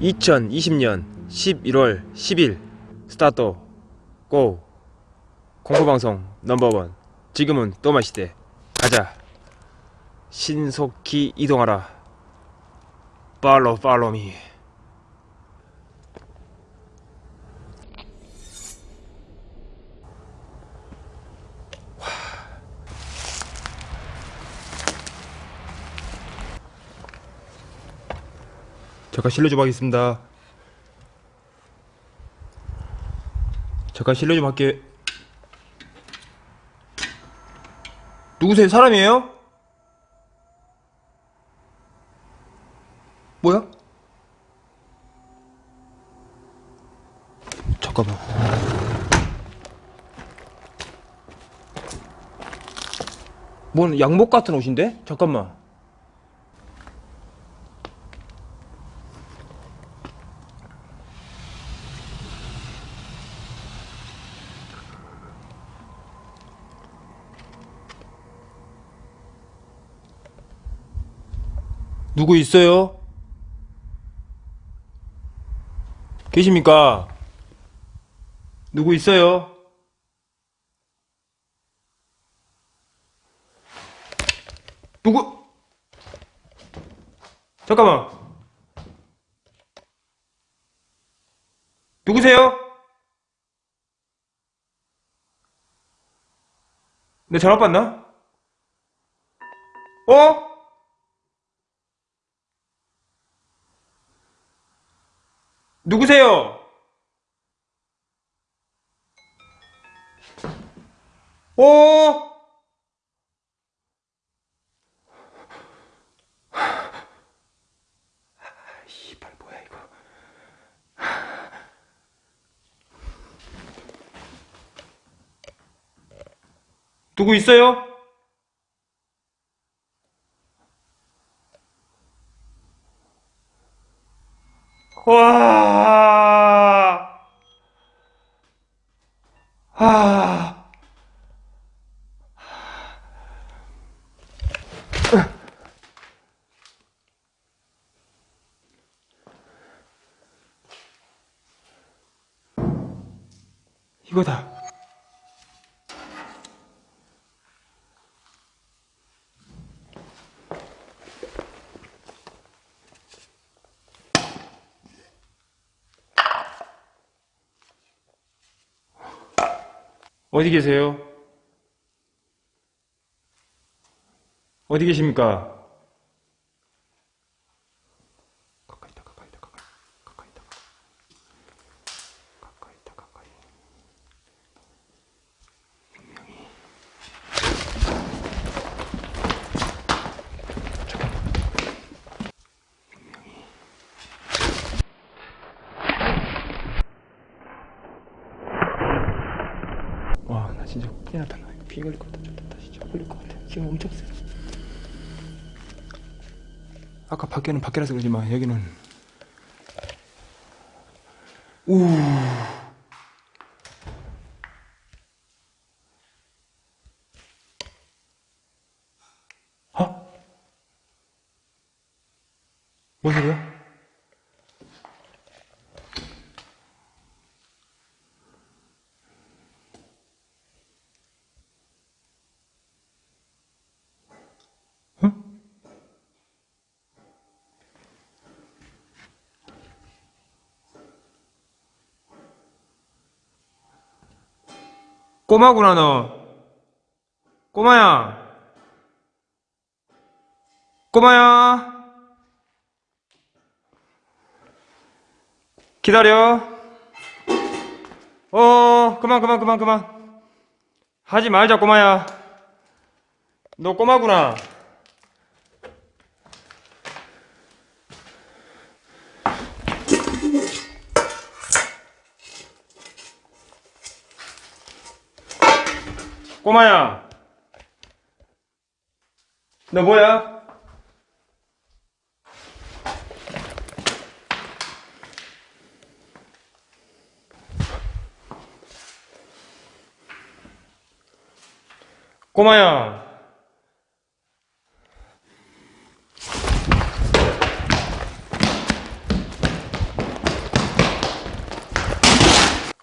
(2020년 11월 10일) 스타트. 고. 공포방송 넘버원. 지금은 또마시대. 가자. 신속히 이동하라. 팔로 팔로미 잠깐 실례 좀 하겠습니다 잠깐 실례 좀 할게 누구세요? 사람이에요? 뭐야? 잠깐만 뭔 양복 같은 옷인데? 잠깐만 누구 있어요? 계십니까? 누구 있어요? 누구? 잠깐만. 누구세요? 내 전화 받나? 어? 누구세요? 어? 이발 뭐야 이거? 누구 있어요? 와. 아. 이거다. 어디 계세요? 어디 계십니까? 가까이 있다, 가까이 있다, 가까이, 가까이 있다, 가까이 있다, 가까이. 분명히. 잠깐만. 분명히. 와, 나 진짜 큰일 피 걸릴 것 같다. 나 진짜 걸릴 것 같아. 지금 엄청 세. 아까 밖에는 밖이라서 그러지만 여기는 우. 어? 뭔 소리야? 꼬마구나 너. 꼬마야. 꼬마야. 기다려. 어 그만 그만 그만 그만. 하지 말자 꼬마야. 너 꼬마구나 꼬마야 너 뭐야? 꼬마야.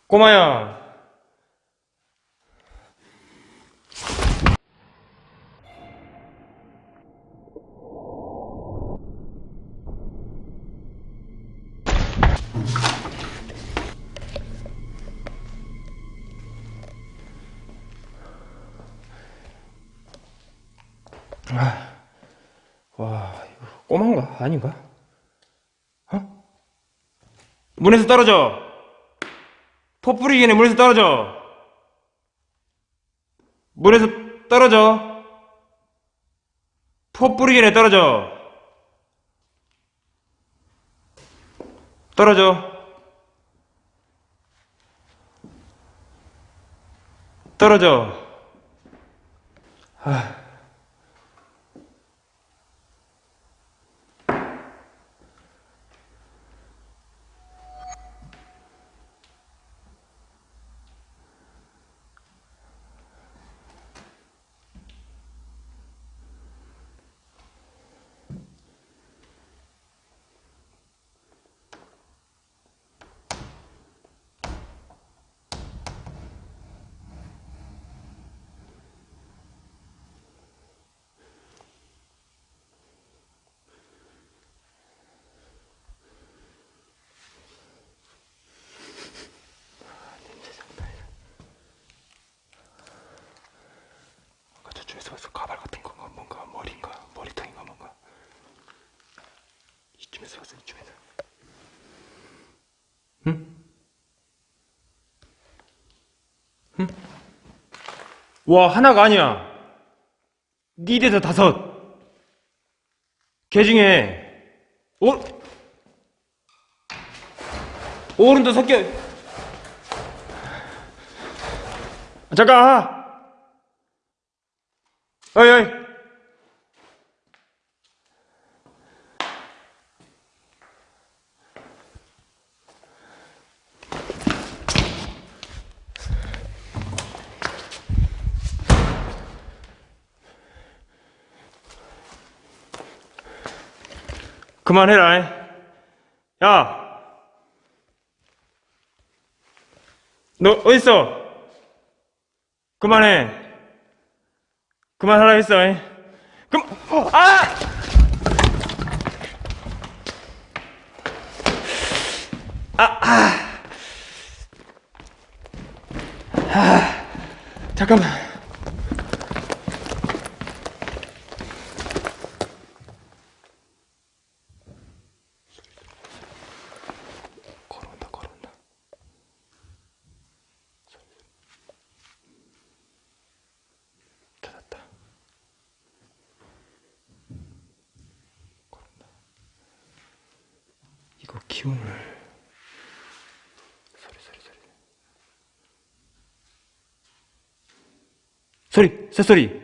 꼬마야. 아닌가? 어? 문에서 떨어져! 포 뿌리기 전에 물에서 떨어져! 물에서 떨어져! 포 뿌리기 전에 떨어져! 떨어져! 떨어져! 아까 저쪽에서 봤어 가발 같은 건가 뭔가 머리인가 머리통인가 뭔가 이쯤에서 봤어 이쯤에서 응? 응? 와 하나가 아니야. 네 대에서 다섯. 개 중에 오 오른도 섞여 잠깐. 어이 어이 그만해라 야 너 어딨어 그만해 그만하라 했어. 이. 그만, 어, 아! 아, 아. 아. 잠깐만. 걸어온다, 걸어온다. 찾았다. 걸었나? 이거 기운을 소리 소리 소리 소리 새소리.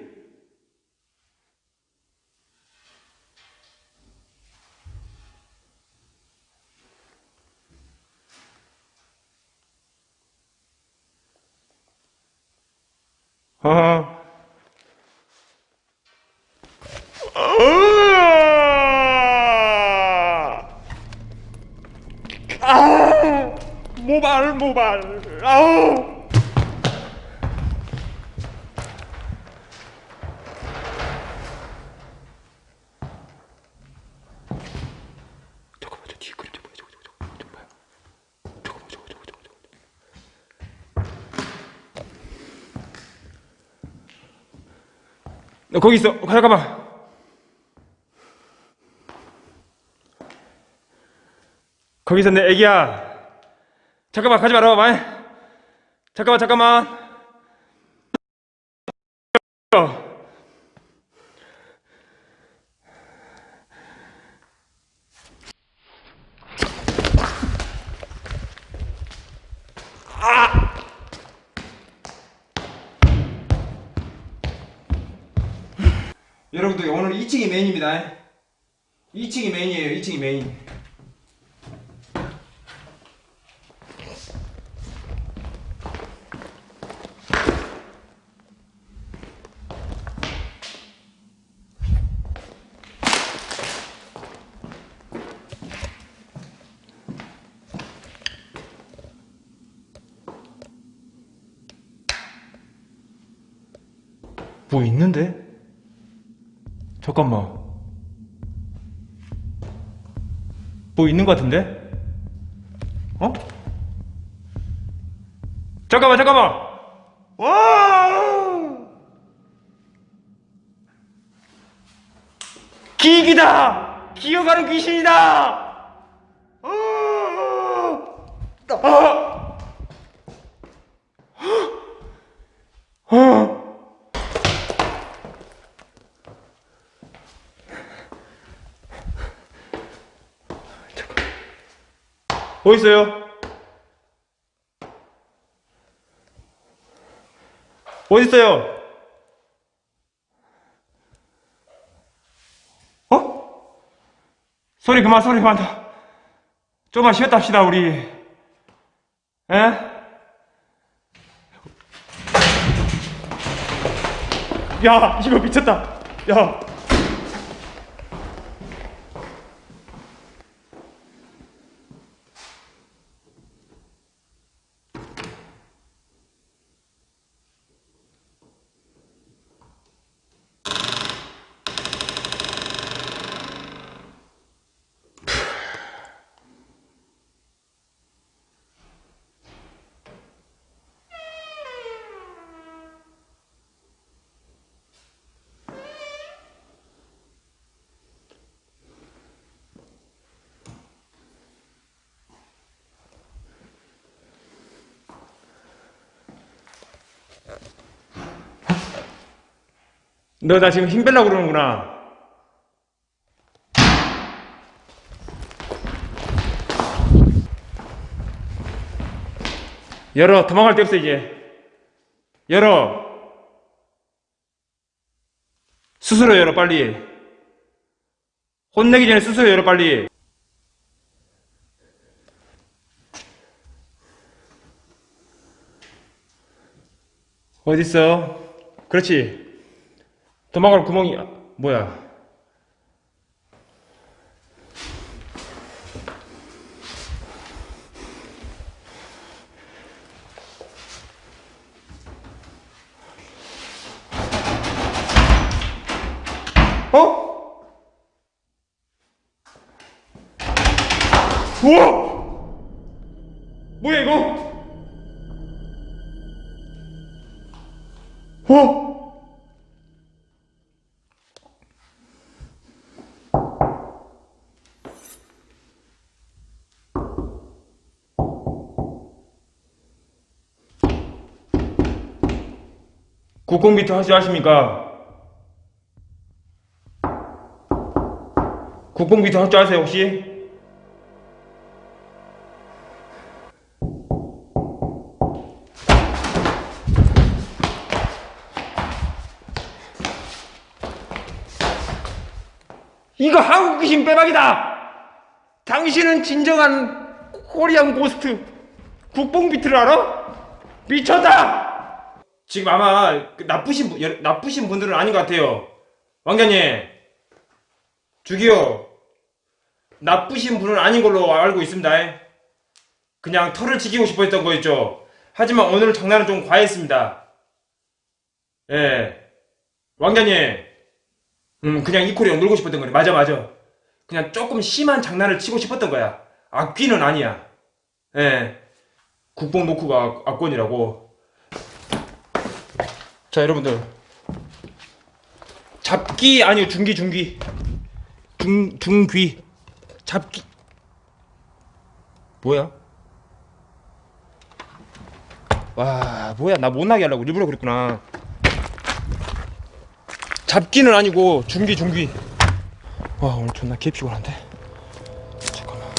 어 아, 모발, 모발, 아우. 잠깐만, 저 뒤에 그림 좀 봐요. 저거, 저거, 저거, 좀 봐요. 저거 봐, 저거, 저거, 저거, 저거. 너 거기 있어. 잠깐만. 거기 있었네, 애기야. 잠깐만, 가지 말아봐, 말. 잠깐만, 잠깐만. 여러분들 오늘 2층이 메인입니다. 2층이 메인이에요. 2층이 메인. 뭐 있는데? 잠깐만. 뭐 있는 것 같은데? 어? 잠깐만, 잠깐만! 와! 기기다! 기어가는 귀신이다! 어! 아! 아! 어디 있어요? 어디 있어요? 어? 소리 그만 소리 그만 좀만 쉬었다 합시다 우리 에? 야 이거 미쳤다 야 너 나 지금 힘 빼려고 그러는구나. 열어. 도망갈 데 없어, 이제. 열어. 스스로 열어, 빨리. 혼내기 전에 스스로 열어, 빨리. 어딨어? 그렇지. 도망갈 구멍이 아, 뭐야? 어? 우와! 국공비트 하시 아십니까? 국공비트 아세요 혹시? 이거 한국 귀신 빼박이다! 당신은 진정한 코리안 고스트 국뽕 비트를 알아? 미쳤다! 지금 아마 그 나쁘신 분, 여- 나쁘신 분들은 아닌 것 같아요. 왕자님, 주기요. 나쁘신 분은 아닌 걸로 알고 있습니다. 그냥 털을 지키고 싶어 했던 거였죠. 하지만 오늘 장난은 좀 과했습니다. 예. 왕자님, 음, 그냥 이 코리아 놀고 싶었던 거네. 맞아, 맞아. 그냥 조금 심한 장난을 치고 싶었던 거야. 악귀는 아니야. 예. 국뽕 노크가 악- 악권이라고. 자 여러분들. 잡기 아니요 중기 중기. 중 중귀. 잡기. 뭐야? 와 뭐야? 나 못나게 하려고 일부러 그랬구나. 잡기는 아니고 중기 중기 와 오늘 존나 개 피곤한데? 잠깐만.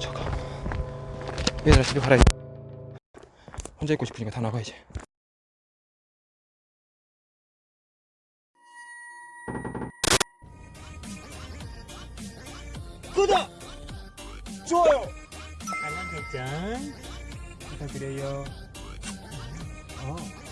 잠깐 얘들아 집에 가라. 혼자 있고 싶으니까 다 나가야지 구독! 좋아요! 알람 설정 부탁드려요. 어.